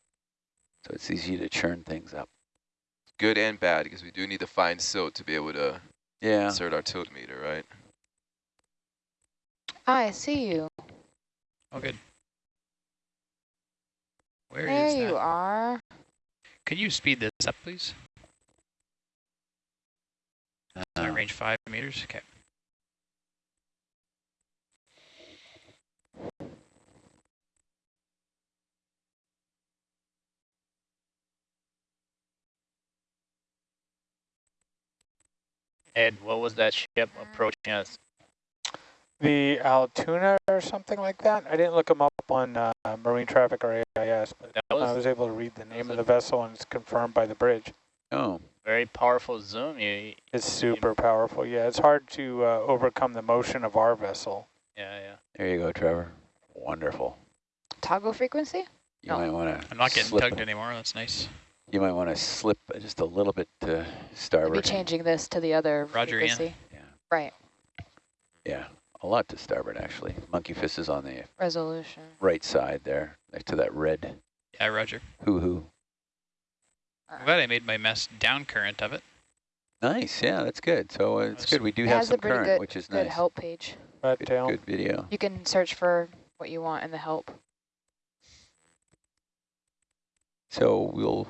So it's easy to churn things up. Good and bad because we do need to find silt to be able to Yeah. insert our tilt meter, right? I see you. Oh, good. Where there is you that? are. Can you speed this up, please? Uh, Uh, range five meters. Okay. Ed, what was that ship approaching us? The Altoona or something like that. I didn't look them up on uh, Marine Traffic or AIS, but That I was was able to read the name of the vessel and it's confirmed by the bridge. Oh, very powerful zoom. You, It's super powerful. Yeah, it's hard to uh, overcome the motion of our vessel. yeah, yeah. there you go, Trevor. Wonderful. Toggle frequency? You No. might want to. I'm not getting tugged anymore. That's nice. You might want to slip just a little bit to starboard. We'll be changing this to the other Roger, Ian. frequency. Yeah. Right, Yeah, a lot to starboard actually. Monkey fist is on the resolution. right side there, next to that red Yeah, Roger. hoo hoo. I'm glad I made my mess down current of it. Nice, yeah, that's good. So uh, it's good. We do It have some current, good- which is Good nice. help page. Red Good, tail. good video. You can search for what you want in the help. So we'll,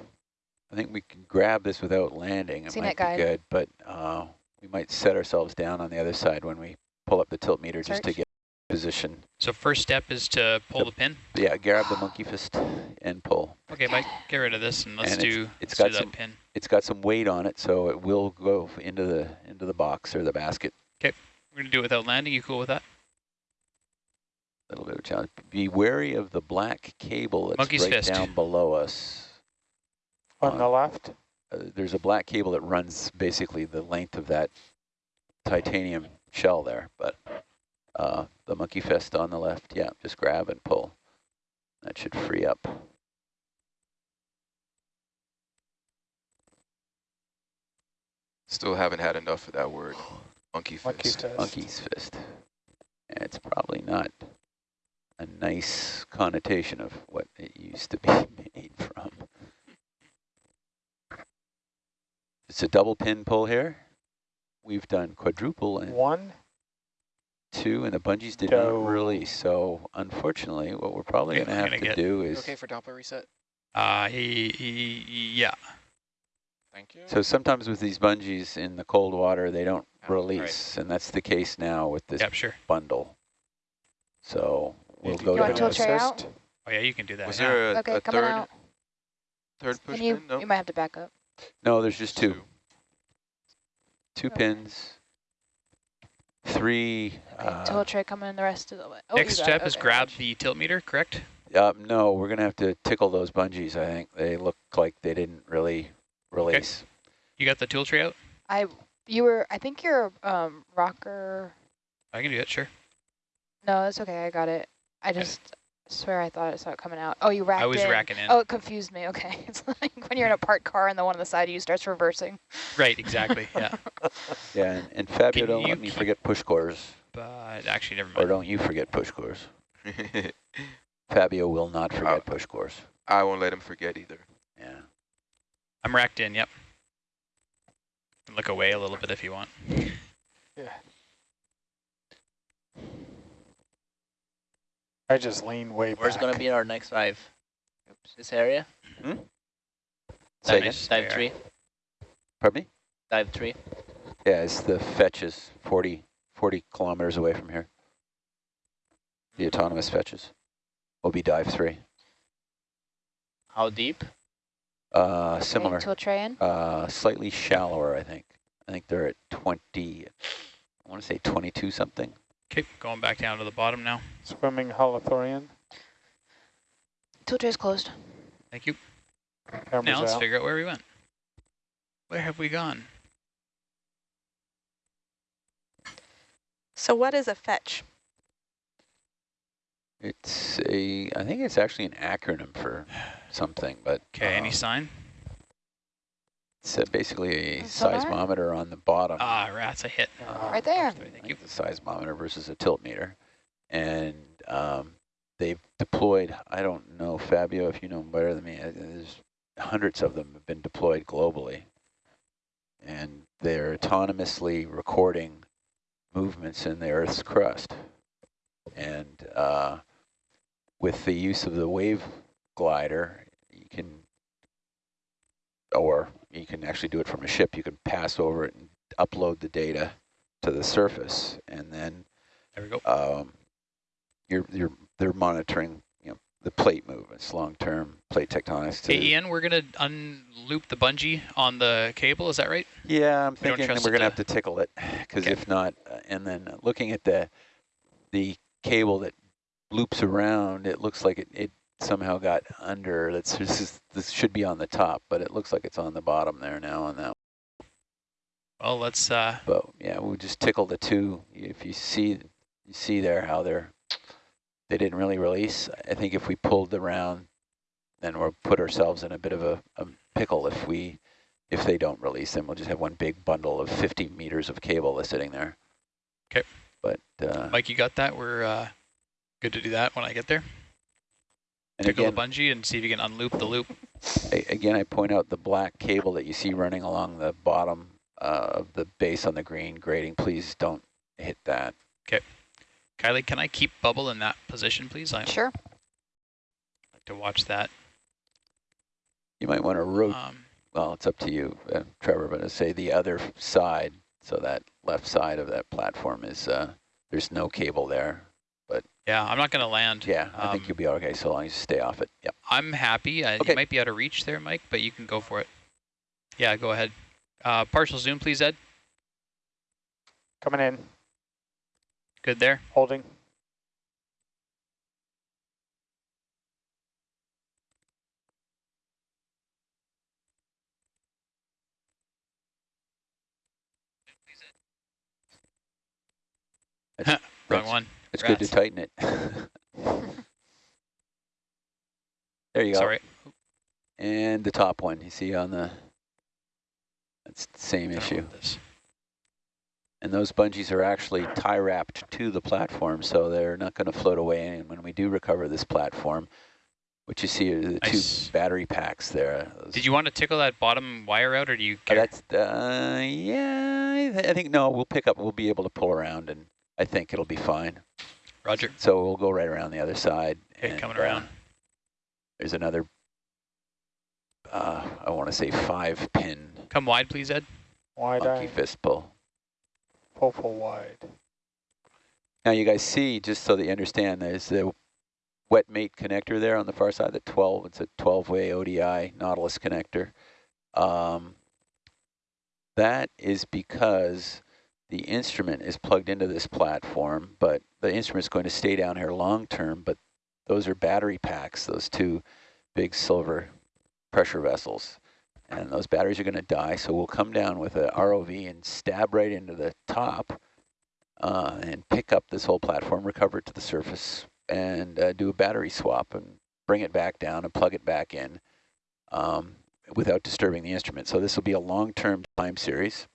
I think we can grab this without landing. It CNET might guide. be good, but uh, we might set ourselves down on the other side when we pull up the tilt meter just to get position. So first step is to pull Yep. the pin. Yeah, grab the monkey fist and pull. Okay, Mike, get rid of this and let's And do, it's let's do got that some- pin. It's got some weight on it, so it will go into the into the box or the basket. Okay, we're going to do it without landing. You cool with that? A little bit of challenge. Be wary of the black cable that's Monkey's right fist. down below us. On the left? Uh, there's a black cable that runs basically the length of that titanium shell there, but uh, the monkey fist on the left, yeah, just grab and pull. That should free up. Still haven't had enough of that word. Monkey fist. Monkey fist. Monkey's fist. And it's probably not a nice connotation of what it used to be made from. It's a double pin pull here. We've done quadruple and One? two, and the bungees did No. not release. So unfortunately, what we're probably going to have gonna do is, okay for Doppler reset? Uh, he, he, yeah. Thank you. so sometimes with these bungees in the cold water, they don't Oh, right. release, and that's the case now with this Yep, sure. bundle. So we'll Need go You want down. tilt tray out? Oh, yeah, you can do that. Was now. there a, Okay, a third out. third push Can you, pin? No. you might have to back up. No, there's just two. Two Okay. pins. Three. Okay, Uh, tilt tray coming in the rest of the way. Oh, Next you got step is Okay, grab the tilt meter, correct? uh, no, we're gonna have to tickle those bungees. I think they look like they didn't really release. You got the tool tray out? I, you were, I think you're um, rocker. I can do it, sure. No, that's okay. I got it. I just swear I thought I saw it coming out. Oh, you racked I was in. racking in. Oh, it confused me. Okay. It's like when you're in a parked car and the one on the side of you starts reversing. Right, exactly, yeah. Yeah, and, and Fabio, Can don't let me forget push cores, But actually, never mind. or don't you forget push cores. Fabio will not forget push cores. I won't let him forget either. Yeah. I'm racked in, yep. Look away a little bit if you want. Yeah. I just lean way Where's back. going to be our next dive? This area? Say Dive, again? Dive There. three? Pardon me? Dive three? Yeah, it's the fetches, 40, 40 kilometers away from here. The autonomous fetches will be dive three. How deep? Uh, Okay, similar. Tilt tray in. Uh, slightly shallower, I think. I think they're at 20, I want to say 22 something. Okay, going back down to the bottom now. Swimming holothurian. Tilt tray's closed. Thank you. Cameras Now let's out. figure out where we went. Where have we gone? So what is a fetch? It's a, I think it's actually an acronym for something, but Okay, any uh, sign? It's uh, basically a Sonar? seismometer on the bottom. Ah, rats, I hit. Ah, Right there. Thank you. the seismometer versus a tilt meter. And um, they've deployed, I don't know, Fabio, if you know better than me, uh, there's hundreds of them have been deployed globally. And they're autonomously recording movements in the Earth's crust. And uh, with the use of the wave glider, you can, or you can actually do it from a ship, you can pass over it and upload the data to the surface, and then There we go. um, you're you're they're monitoring you know the plate movements, long term plate tectonics. To Hey, Ian, we're going to unloop the bungee on the cable, is that right? yeah, I'm we thinking we're gonna to- have to tickle it because Okay. if not, uh, and then looking at the the cable that loops around, it looks like it, it somehow got under. That's this is this should be on the top, but it looks like it's on the bottom there now on that. Well, let's. Uh, But yeah, we'll just tickle the two. If you see you see there how they're they didn't really release. I think if we pulled the round, then we'll put ourselves in a bit of a, a pickle if we if they don't release. Then we'll just have one big bundle of 50 meters of cable that's sitting there. Okay. But uh, Mike, you got that? We're uh, good to do that when I get there. And Tickle again, the bungee and see if you can unloop the loop. A- Again, I point out the black cable that you see running along the bottom uh, of the base on the green grating. Please don't hit that. Okay. Kylie, can I keep bubble in that position, please? I'd Sure. like to watch that. You might want to rotate. Um, well, it's up to you, uh, Trevor, but to say the other side, so that left side of that platform is, uh, there's no cable there. Yeah, I'm not going to land. Yeah, I think Um, you'll be okay so long as you stay off it. Yep. I'm happy. Uh, Okay. You might be out of reach there, Mike, but you can go for it. Yeah, go ahead. Uh, partial zoom, please, Ed. Coming in, Good there. holding. That's, Wrong one. It's good to tighten it. there you go. Sorry. And the top one, you see on the, that's the same issue. And those bungees are actually tie wrapped to the platform, so they're not going to float away. And when we do recover this platform, what you see are the Nice. two battery packs there. Did you want to tickle that bottom wire out, or do you Uh, care? that's uh, yeah. I, th I think no. We'll pick up. We'll be able to pull around, and I think it'll be fine. Roger. So we'll go right around the other side. Okay, and, coming uh, around. there's another. Uh, I want to say five pin Come wide, please, Ed. Wide monkey eye, fist pull. pull, pull wide. Now you guys see, just so that you understand, there's the wet mate connector there on the far side, the 12, it's a 12-way ODI Nautilus connector. Um, that is because the instrument is plugged into this platform, but the instrument's going to stay down here long-term, but those are battery packs, those two big silver pressure vessels. And those batteries are going to die, so we'll come down with a ROV and stab right into the top uh, and pick up this whole platform, recover it to the surface, and uh, do a battery swap and bring it back down and plug it back in um, without disturbing the instrument. So this will be a long-term time series.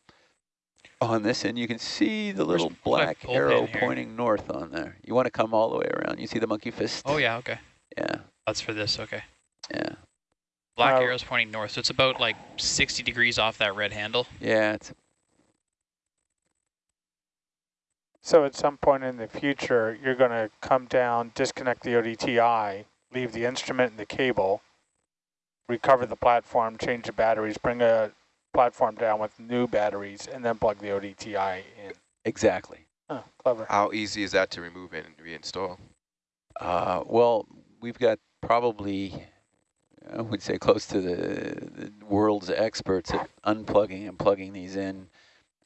On this end, you can see the little my black arrow pointing north on there. You want to come all the way around. You see the monkey fist? Oh, yeah, okay. Yeah, That's for this, okay. yeah. Black Uh, arrow's pointing north, so it's about like 60 degrees off that red handle. Yeah, it's So at some point in the future, you're going to come down, disconnect the ODTI, leave the instrument and the cable, recover the platform, change the batteries, bring a platform down with new batteries, and then plug the ODTI in. exactly. Oh, clever. How easy is that to remove and reinstall? Uh, well, we've got probably, I would say, close to the, the world's experts at unplugging and plugging these in.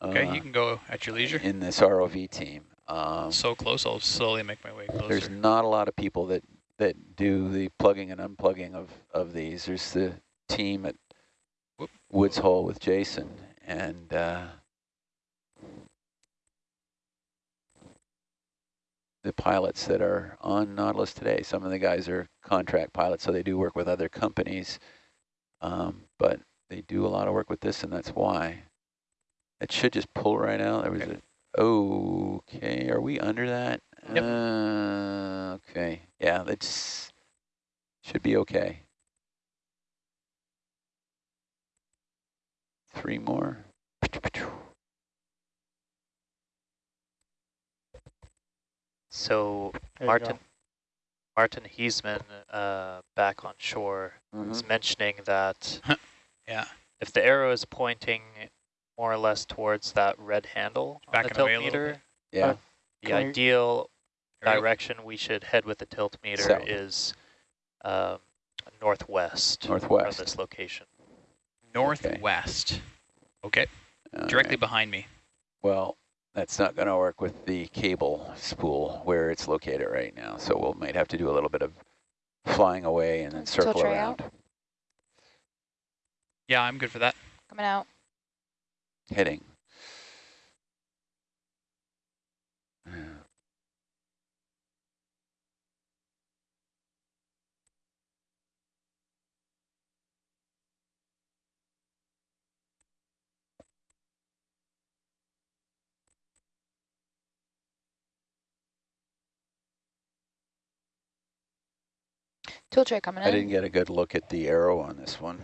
Okay, uh, you can go at your leisure. in this ROV team. Um, So close, I'll slowly make my way closer. there's not a lot of people that that do the plugging and unplugging of of these. There's the team at Whoop. Woods Hole with Jason and. Uh, the pilots that are on Nautilus today. Some of the guys are contract pilots, so they do work with other companies, um, but they do a lot of work with this, and that's why. It should just pull right out. There was Okay. a, okay, are we under that? Yep. Uh, okay, yeah, that's, should be okay. Three more. So There Martin go. Martin Heesemann, uh, back on shore, Mm-hmm. was mentioning that Yeah. if the arrow is pointing more or less towards that red handle on Backing the tilt away a little meter, Yeah, the Can ideal There we go. direction we should head with the tilt meter South. is um, northwest from northwest. this location. Northwest. Okay, All directly right. behind me. Well, That's not going to work with the cable spool where it's located right now. So we'll might have to do a little bit of flying away and then circle tray around. Yeah, I'm good for that. Coming out. Heading. Tool tray coming I in. didn't get a good look at the arrow on this one.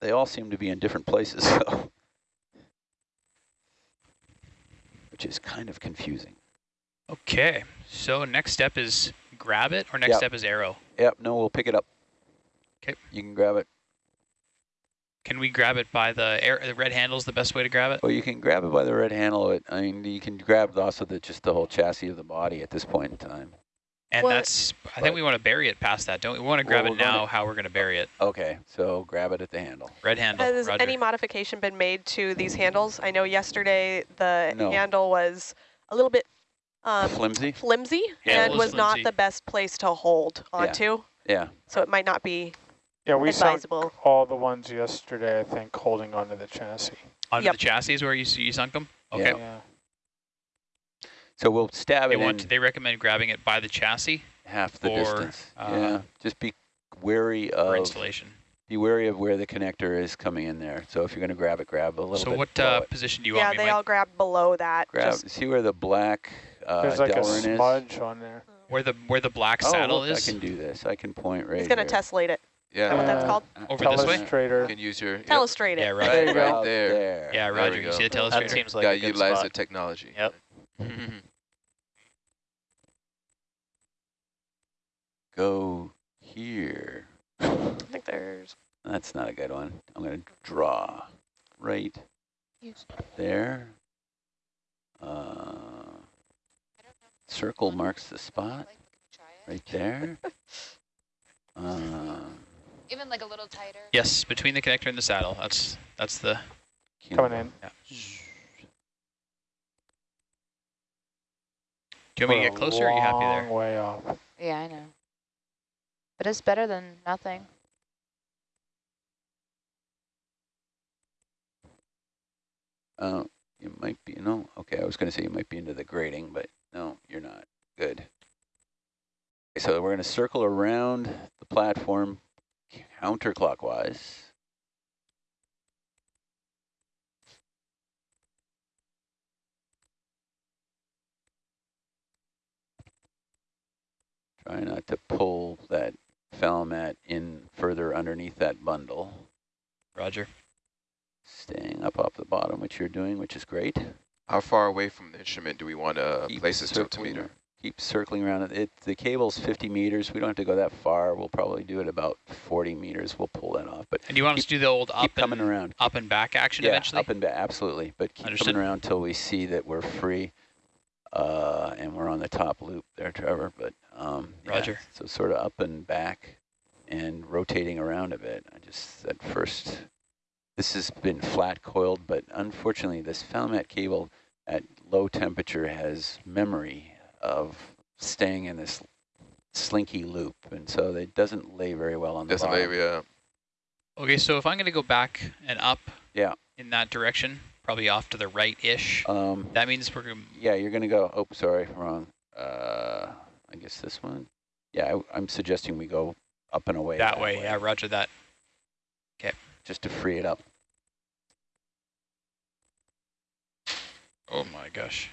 They all seem to be in different places, so. Which is kind of confusing. Okay, so next step is grab it, or next Yep. step is arrow. Yep, no, we'll pick it up. Okay. You can grab it. Can we grab it by the air? The red handle's the best way to grab it. Well, you can grab it by the red handle. It, I mean, you can grab also the just the whole chassis of the body at this point in time. And What- that's, I think we want to bury it past that, don't we? We want to grab Well, it we're gonna- now, how we're going to bury it. Okay, so grab it at the handle. Red handle, Has roger. any modification been made to these handles? I know yesterday the No. handle was a little bit um, Flimsy? flimsy Yeah, and was was not the best place to hold onto. Yeah. yeah. So it might not be Yeah, we sunk all the ones yesterday, I think, holding onto the chassis. Onto Yep. the chassis is where you, s- you sunk them? Okay. Yeah. Yeah. So we'll stab They it want, in they recommend grabbing it by the chassis half the or, distance. uh, yeah. Just be wary for of installation. be wary of where the connector is coming in there. So if you're going to grab it, grab a little So bit. what uh, position do you yeah, want me, they Mike? all grab below that. grab? Just, See where the black uh, There's like a Delrin is? on there. Where the where the black Oh, saddle look, is? I can do this. I can point right he's going to here. tessellate it. Is that Yeah, what that's Uh, called? Over this way? you Telestrator. can use your, yep, Telestrate Yeah, it. right. There you go. Out there. there. Yeah, Roger. we You see the go. That seems like gotta a good utilize spot. the technology. Yep. Go here. I think there's That's not a good one. I'm going to draw right there. Uh, circle marks the spot right there. Uh, Even like a little tighter. Yes, between the connector and the saddle. That's that's the Coming in. Yeah. Do you want me to get closer or are you happy there? long way off. Yeah, I know. But it's better than nothing. Uh, you might be, no, okay, I was going to say you might be into the grading, but no, you're not. Good. Okay, so we're going to circle around the platform counterclockwise. Try not to pull that Falmat in further underneath that bundle. Roger. Staying up off the bottom, which you're doing, which is great. How far away from the instrument do we want to Keep place this circling tiltometer? Keep circling around it. it. The cable's 50 meters. We don't have to go that far. We'll probably do it about 40 meters. We'll pull that off. But And you want us to do the old up keep coming and, around. up and back action yeah, eventually? up and back, absolutely. But keep Understood. coming around till we see that we're free. Uh, and we're on the top loop there, Trevor. But um, yeah, Roger. so sort of up and back and rotating around a bit. I just at first, this has been flat coiled, but unfortunately, this Falmat cable at low temperature has memory of staying in this slinky loop, and so it doesn't lay very well on the Doesn't bottom. lay, yeah. Okay, so if I'm going to go back and up Yeah. in that direction, probably off to the right-ish, Um, that means we're going to... yeah, you're gonna go. Oh, sorry, wrong. Uh, I guess this one. Yeah, I, I'm suggesting we go up and away. That way, yeah, roger that. Okay. Just to free it up. Oh my gosh.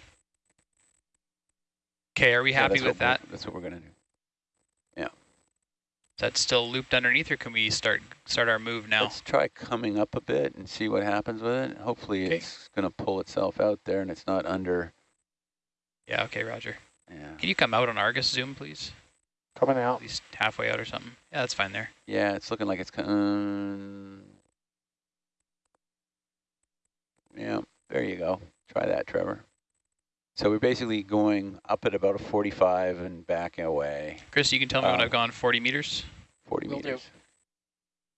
Okay, are we happy that's with that? That's what we're gonna do. Is that still looped underneath, or can we start start our move now? Let's try coming up a bit and see what happens with it. Hopefully, Okay. it's gonna pull itself out there, and it's not under. Yeah, okay, roger. Yeah. Can you come out on Argus Zoom, please? Coming out. At out. least halfway out or something. Yeah, that's fine there. Yeah, it's looking like it's coming. Yeah, there you go. Try that, Trevor. So we're basically going up at about a 45 and backing away Chris, you can tell me when Uh, I've gone 40 meters. 40 Will do. meters.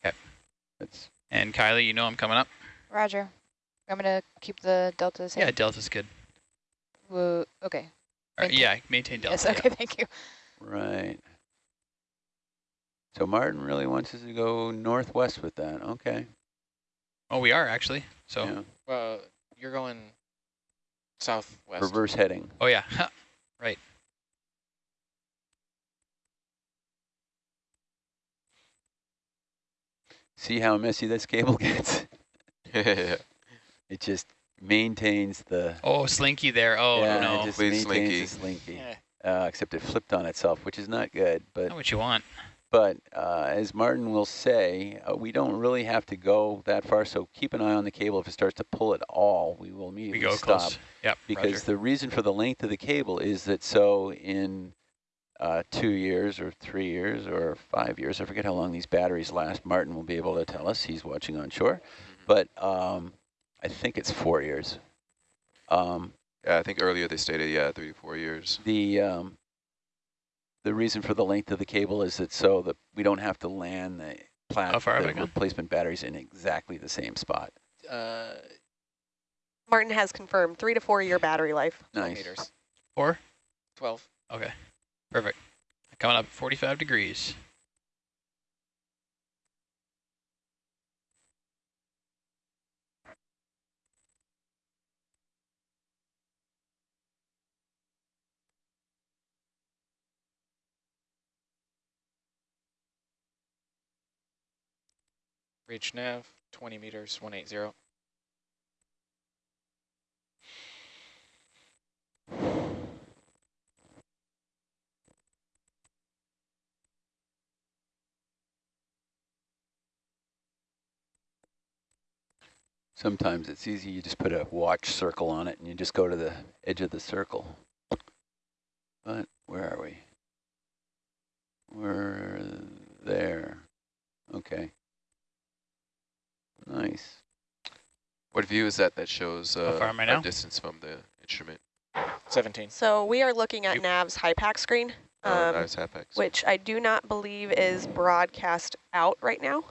Okay. That's And Kylie, you know I'm coming up. Roger. I'm going to keep the delta the same. Yeah, Delta's good. Whoa, okay. Or, Thank you. yeah, maintain delta. Yes, yeah. okay, thank you. Right. So Martin really wants us to go northwest with that. Okay. Oh, we are actually. So, Yeah. Uh, you're going southwest. Reverse heading. oh yeah, right. See how messy this cable gets? It just maintains the. Oh, slinky there. Oh yeah, no, it just Please, maintains Slinky. the slinky. Yeah. Uh, except it flipped on itself, which is not good. But not what you want. But uh, as Martin will say, uh, we don't really have to go that far, so keep an eye on the cable. If it starts to pull at all, we will We immediately go stop. close. Yep. Because Roger. the reason for the length of the cable is that so in uh, two years or three years or five years, I forget how long these batteries last, Martin will be able to tell us. He's watching on shore. But um, I think it's four years. Um, Yeah, I think earlier they stated, yeah, three to four years. the um, the reason for the length of the cable is that so that we don't have to land the plat How far have the replacement batteries in exactly the same spot. Uh, Martin has confirmed three to four year battery life. 12 Nice. meters. Four. 12. Okay. Perfect. Coming up 45 degrees. Reach nav, 20 meters, 180. Sometimes it's easy. You just put a watch circle on it, and you just go to the edge of the circle. But where are we? We're there. Okay. Nice. What view is that that shows uh, far am I our now? distance from the instrument? 17. So we are looking at Yep. NAV's HiPAP screen, Oh, um, nice Hapex. which I do not believe is broadcast out right now.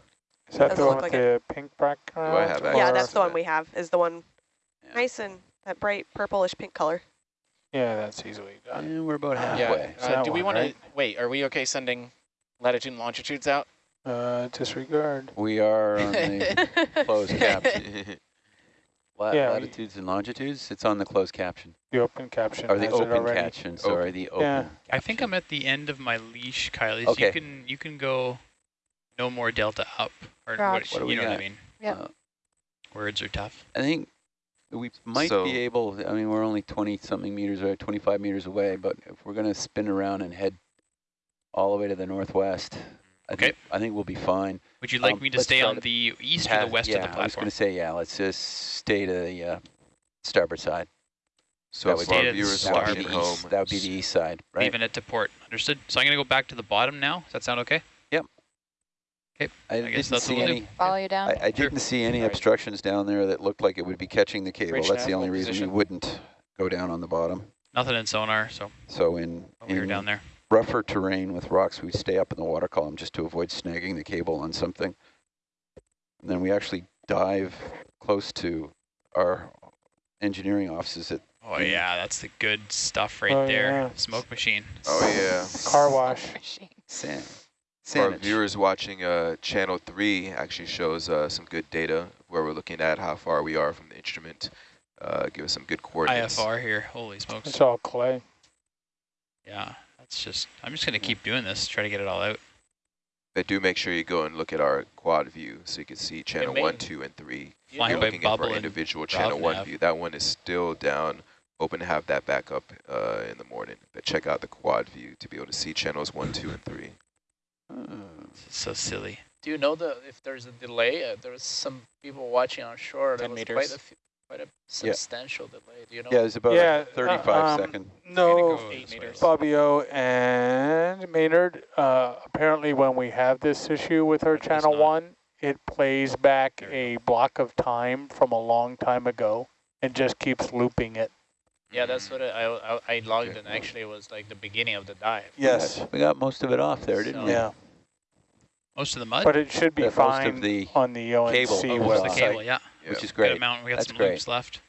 Is that the one with like the pink background? I have or- yeah, that's the one that. we have, is the one Yeah. nice and that bright purplish pink color. Yeah, that's easily done. And we're about halfway. It's Uh, do we want right? to wait? Are we okay sending latitude and longitudes out? Uh, disregard. We are on the closed caption. La Yeah, latitudes and longitudes. It's on the closed caption. The open caption. Or the open already. caption. Sorry, the open. Yeah. I think I'm at the end of my leash, Kylie. So Okay. you can you can go no more delta up. Or what, What do you we know what I got? mean. Yep. Uh, Words are tough. I think we might So- be able, I mean, we're only 20 something meters or 25 meters away, but if we're going to spin around and head all the way to the northwest, I, Okay. think, I think we'll be fine. Would you like Um, me to stay on to the east or the west yeah, of the platform? I was going to say, yeah, let's just stay to the uh, starboard side. So That would for be our the viewers start. That would, watching be at the home, east, that would be the east side, right? Leaving it to port. Understood. So I'm going to go back to the bottom now. Does that sound okay? Yep. Okay. I, guess didn't that's see what we'll do. any. Follow you down. I, I didn't see any Right. obstructions down there that looked like it would be catching the cable. Bridge That's the only hold reason we position. wouldn't go down on the bottom. Nothing in sonar, so So in, we were down there. Rougher terrain with rocks, we stay up in the water column just to avoid snagging the cable on something. And then we actually dive close to our engineering offices at Oh yeah, that's the good stuff right Oh, there. yeah. Smoke machine. Oh, yeah. Car wash. Machine. San. For our viewers watching uh, channel 3 actually shows uh, some good data where we're looking at how far we are from the instrument. Uh, give us some good coordinates. IFR here. Holy smokes. It's all clay. Yeah, that's just, I'm just going to keep doing this, try to get it all out. But do make sure you go and look at our quad view so you can see channel 1, 2, and 3. You Flying You're by looking at for bubble and individual Rav channel 1 nav. view. That one is still down. Hoping to have that back up uh, in the morning. But check out the quad view to be able to see channels 1, 2, and 3. Oh. This is so silly. Do you know the if there's a delay? Uh, there was some people watching on shore. There 10 was meters. quite a few, quite a substantial delay. Do you know? Yeah, it's about Yeah, a 35 uh, um, second. No, go Eight this way. meters. Fabio and Maynard, uh, apparently when we have this issue with our It channel one, it plays back a block of time from a long time ago and just keeps looping it. Yeah, that's what I, I I logged Okay. in. Actually, it was like the beginning of the dive. Yes. We got most of it off there, didn't So- we? Yeah, Most of the mud? but it should be most fine the on the ONC cable. oh, most of the cable, yeah. Yeah. Which is great. amount. We got That's some great. loops left.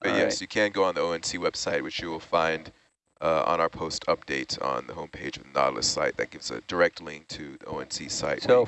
But All yes, right. you can go on the ONC website, which you will find uh, on our post update on the homepage of the Nautilus site. That gives a direct link to the ONC site. So you